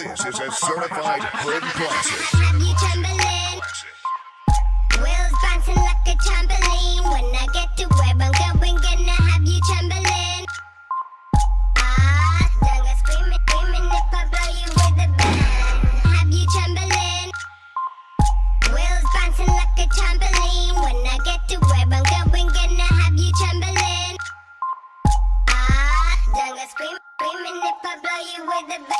This is a certified hood classic. Have you trembling? Will's bouncing like a trampoline. When I get to where I'm going, gonna have you trembling. Ah, dunga screaming, screaming if I blow you with a band. Have you trembling? Will's bouncing like a trampoline. When I get to where I'm going, gonna have you trembling. Ah, dunga screaming, screaming if I blow you with a band.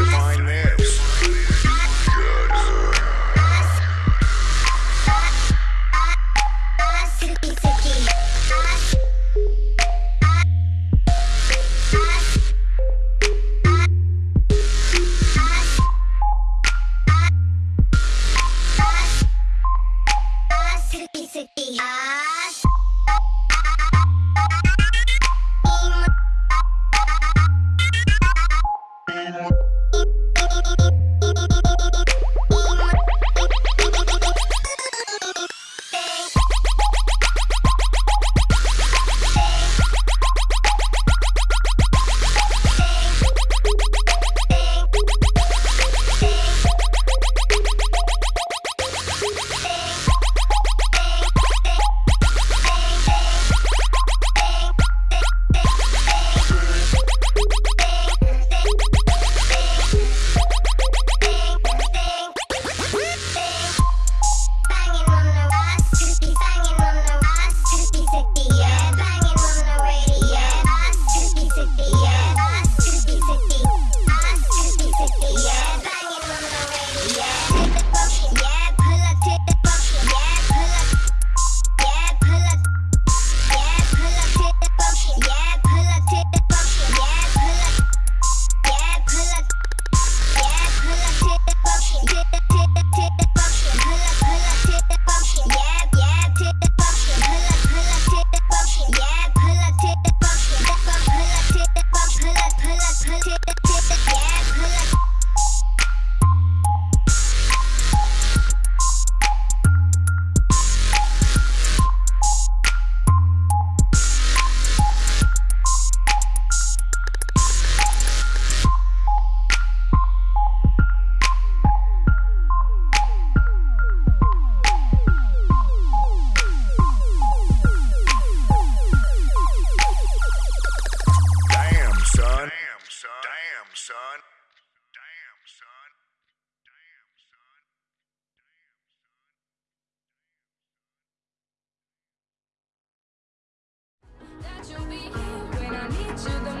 That you'll be here when I need you the